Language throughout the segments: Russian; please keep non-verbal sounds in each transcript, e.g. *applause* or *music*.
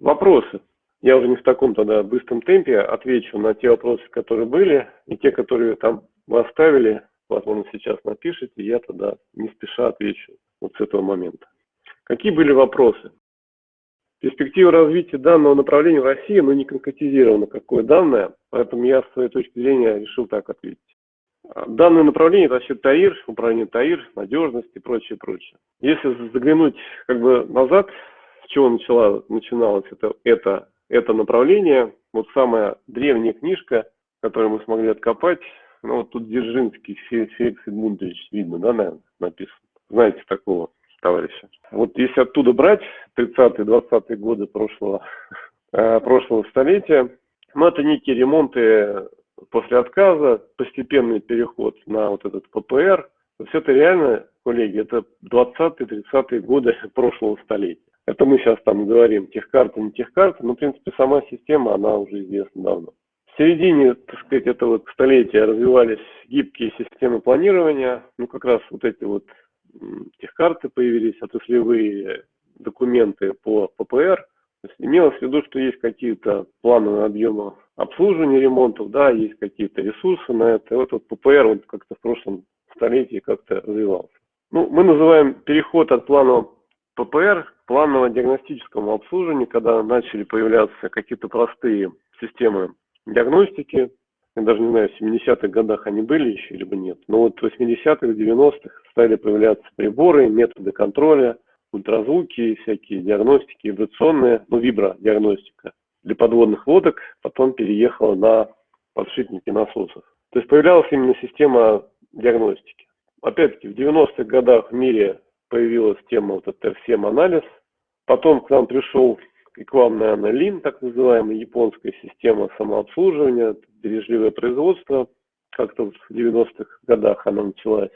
Вопросы. Я уже не в таком тогда быстром темпе отвечу на те вопросы, которые были, и те, которые там вы оставили, возможно, сейчас напишите, я тогда не спеша отвечу вот с этого момента. Какие были вопросы? Перспектива развития данного направления в России, но не конкретизировано, какое данное, поэтому я с своей точки зрения решил так ответить. Данное направление – это вообще ТАИР, управление ТАИР, надежность и прочее, прочее. Если заглянуть как бы назад, с чего начала, начиналось это, это, это направление, вот самая древняя книжка, которую мы смогли откопать, ну вот тут Дзержинский, Феликс Эдмундович, видно, да, наверное, написано. Знаете такого товарища. Вот если оттуда брать 30-е, 20-е годы прошлого, *laughs* э, прошлого столетия, ну это некие ремонты после отказа, постепенный переход на вот этот ППР. Есть это реально, коллеги, это 20-30-е годы *laughs* прошлого столетия. Это мы сейчас там говорим, техкарта, не техкарта, но, в принципе, сама система, она уже известна давно. В середине, так сказать, этого столетия развивались гибкие системы планирования, ну, как раз вот эти вот техкарты появились, отраслевые документы по ППР. То есть имелось в виду, что есть какие-то планы на объемы обслуживания ремонтов, да, есть какие-то ресурсы на это. И вот, вот ППР он как-то в прошлом столетии как-то развивался. Ну, мы называем переход от планового ППР к планово диагностическому обслуживанию, когда начали появляться какие-то простые системы диагностики. Я даже не знаю, в 70-х годах они были еще, либо нет. Но вот в 80-х, 90-х стали появляться приборы, методы контроля, ультразвуки, всякие диагностики, вибрационные, ну, вибродиагностика для подводных лодок, потом переехала на подшипники насосов. То есть появлялась именно система диагностики. Опять-таки, в 90-х годах в мире появилась тема вот этот FCM-анализ, потом к нам пришел и к вам, наверное, Лин, так называемая японская система самообслуживания, бережливое производство, как-то в 90-х годах она началась.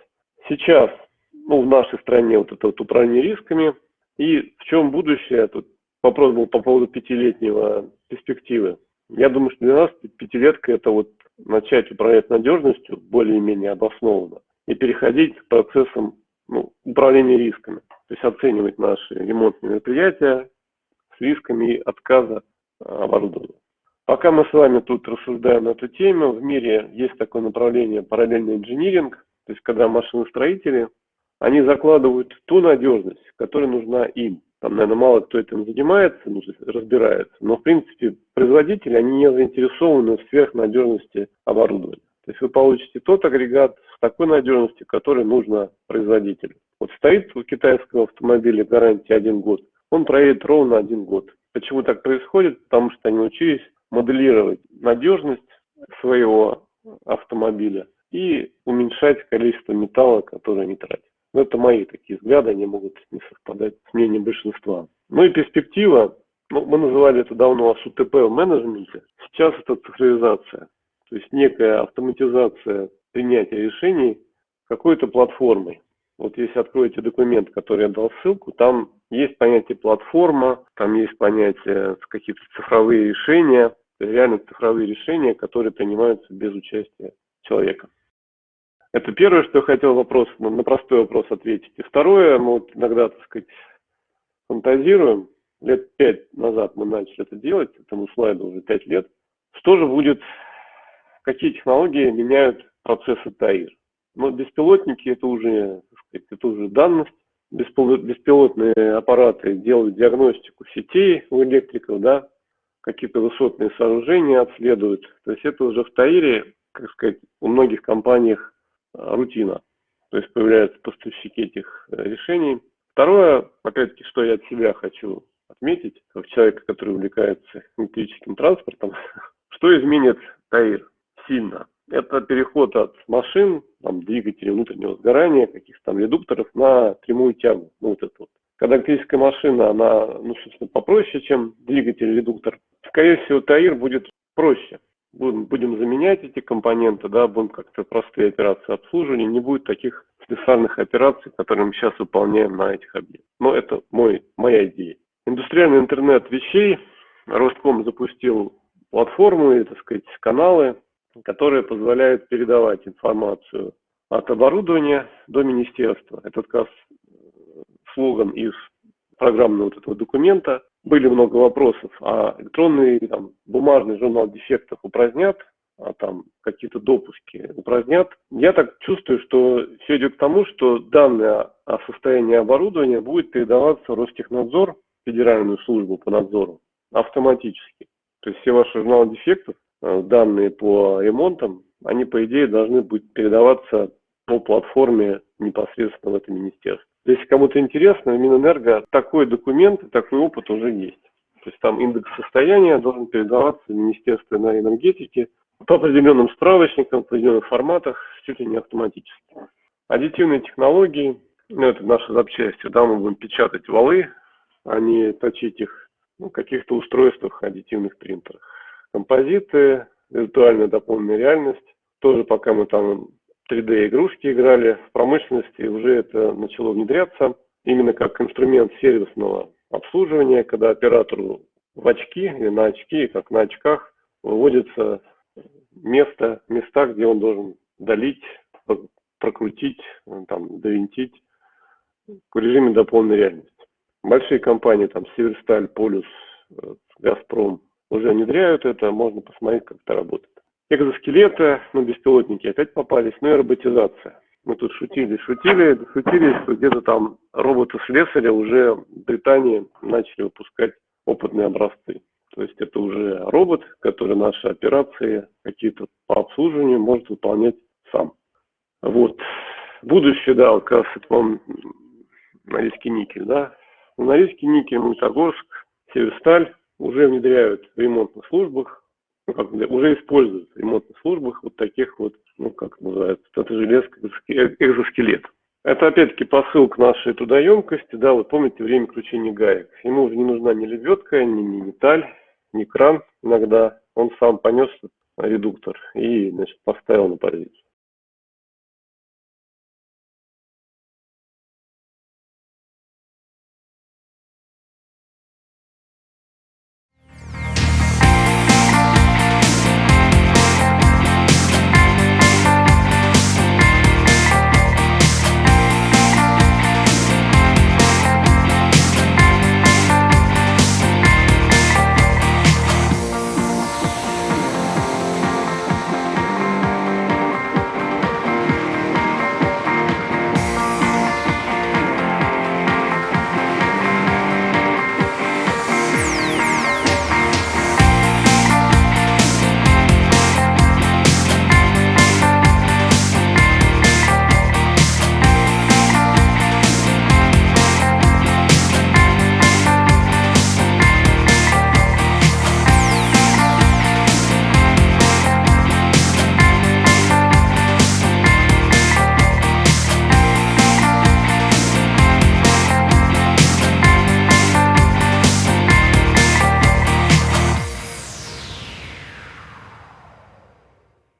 Сейчас, ну, в нашей стране вот это вот управление рисками, и в чем будущее, тут вопрос был по поводу пятилетнего перспективы. Я думаю, что для нас пятилетка это вот начать управлять надежностью более-менее обоснованно и переходить к процессам ну, управления рисками. То есть оценивать наши ремонтные мероприятия, с рисками отказа а, оборудования. Пока мы с вами тут рассуждаем на эту тему, в мире есть такое направление параллельный инжиниринг, то есть когда машиностроители, они закладывают ту надежность, которая нужна им. Там, наверное, мало кто этим занимается, ну, разбирается, но, в принципе, производители, они не заинтересованы в сверхнадежности оборудования. То есть вы получите тот агрегат такой надежностью, который нужно производителю. Вот стоит у китайского автомобиля гарантия один год – он проедет ровно один год. Почему так происходит? Потому что они учились моделировать надежность своего автомобиля и уменьшать количество металла, которое они тратят. Но это мои такие взгляды, они могут не совпадать с мнением большинства. Ну и перспектива, ну, мы называли это давно СУТП в менеджменте, сейчас это цифровизация, то есть некая автоматизация принятия решений какой-то платформой. Вот если откроете документ, который я дал ссылку, там есть понятие платформа, там есть понятие какие-то цифровые решения, реально цифровые решения, которые принимаются без участия человека. Это первое, что я хотел вопрос, на простой вопрос ответить. И второе, мы вот иногда, так сказать, фантазируем, лет пять назад мы начали это делать, этому слайду уже пять лет, что же будет, какие технологии меняют процессы ТАИР. Но беспилотники это уже, сказать, это уже данность, беспилотные аппараты делают диагностику сетей у электриков, да, какие-то высотные сооружения обследуют. То есть это уже в ТАИРе, как сказать, у многих компаниях а, рутина. То есть появляются поставщики этих э, решений. Второе, опять-таки, что я от себя хочу отметить, как человека, который увлекается электрическим транспортом, *laughs* что изменит ТАИР сильно – это переход от машин, там, двигателей внутреннего сгорания, каких-то там редукторов на прямую тягу. Ну, вот это вот. Когда электрическая машина, она, ну, собственно, попроще, чем двигатель-редуктор, скорее всего, ТАИР будет проще. Будем, будем заменять эти компоненты, да, будем как-то простые операции обслуживания, не будет таких специальных операций, которые мы сейчас выполняем на этих объектах. Но это мой, моя идея. Индустриальный интернет вещей. Ростком запустил платформу и, так сказать, каналы которые позволяют передавать информацию от оборудования до министерства. Это как раз слоган из программного вот этого документа. были много вопросов, а электронный там, бумажный журнал дефектов упразднят, а там какие-то допуски упразднят. Я так чувствую, что все идет к тому, что данные о состоянии оборудования будет передаваться Ростехнадзор, федеральную службу по надзору, автоматически. То есть все ваши журналы дефектов, э, данные по ремонтам, они, по идее, должны быть передаваться по платформе непосредственно в это министерство. Если кому-то интересно, в Минэнерго такой документ, такой опыт уже есть. То есть там индекс состояния должен передаваться в Министерство энергетики по определенным справочникам, в определенных форматах, чуть ли не автоматически. Аддитивные технологии, ну, это наши запчасти, да, мы будем печатать валы, а не точить их ну, каких-то устройствах, аддитивных принтерах. Композиты, виртуальная дополненная реальность, тоже пока мы там 3D-игрушки играли, в промышленности уже это начало внедряться именно как инструмент сервисного обслуживания, когда оператору в очки или на очки, как на очках, выводится место, места, где он должен долить, прокрутить, там, довинтить в режиме дополненной реальности. Большие компании, там, Северсталь, Полюс, э, Газпром уже внедряют это, можно посмотреть, как это работает. Экзоскелеты, ну, беспилотники опять попались, ну и роботизация. Мы тут шутили, шутили, шутили, что где-то там роботы-слесаря уже в Британии начали выпускать опытные образцы. То есть это уже робот, который наши операции какие-то по обслуживанию может выполнять сам. Вот. Будущее, да, вот как раз это, по-моему, Норильский никель, да. Норильский никель, Магнитогорск, Северсталь уже внедряют в ремонтных службах ну, как, уже используют в ремонтных службах вот таких вот, ну, как называется, это железка, экзоскелет. Это опять-таки посыл к нашей трудоемкости, да, вот помните время кручения гаек. Ему уже не нужна ни лебедка, ни, ни металь, ни кран иногда. Он сам понес редуктор и, значит, поставил на позицию.